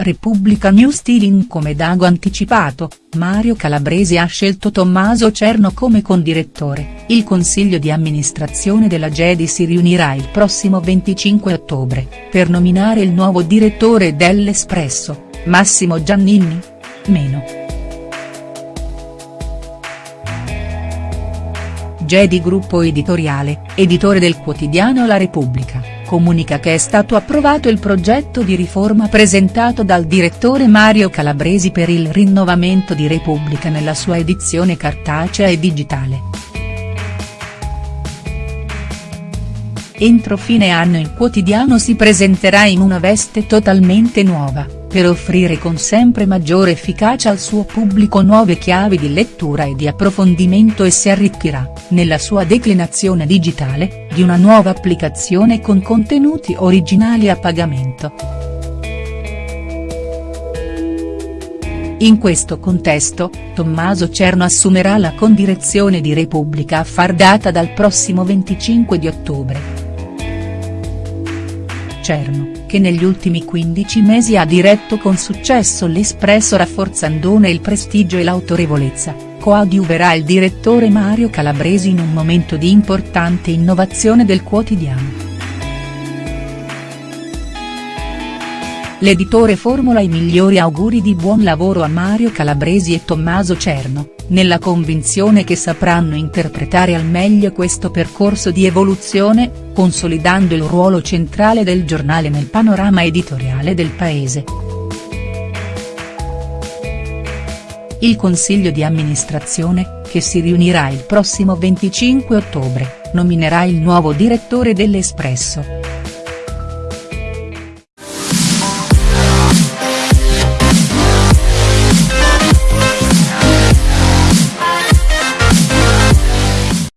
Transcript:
Repubblica News Stealing come Dago anticipato, Mario Calabresi ha scelto Tommaso Cerno come condirettore, il consiglio di amministrazione della Gedi si riunirà il prossimo 25 ottobre, per nominare il nuovo direttore dell'Espresso, Massimo Giannini? Meno. Gedi Gruppo Editoriale, editore del quotidiano La Repubblica, comunica che è stato approvato il progetto di riforma presentato dal direttore Mario Calabresi per il rinnovamento di Repubblica nella sua edizione cartacea e digitale. Entro fine anno il quotidiano si presenterà in una veste totalmente nuova per offrire con sempre maggiore efficacia al suo pubblico nuove chiavi di lettura e di approfondimento e si arricchirà, nella sua declinazione digitale, di una nuova applicazione con contenuti originali a pagamento. In questo contesto, Tommaso Cerno assumerà la condirezione di Repubblica a far data dal prossimo 25 di ottobre. Cerno, che negli ultimi 15 mesi ha diretto con successo l'Espresso rafforzandone il prestigio e l'autorevolezza, coadiuverà il direttore Mario Calabresi in un momento di importante innovazione del quotidiano. L'editore formula i migliori auguri di buon lavoro a Mario Calabresi e Tommaso Cerno, nella convinzione che sapranno interpretare al meglio questo percorso di evoluzione, consolidando il ruolo centrale del giornale nel panorama editoriale del paese. Il consiglio di amministrazione, che si riunirà il prossimo 25 ottobre, nominerà il nuovo direttore dell'Espresso.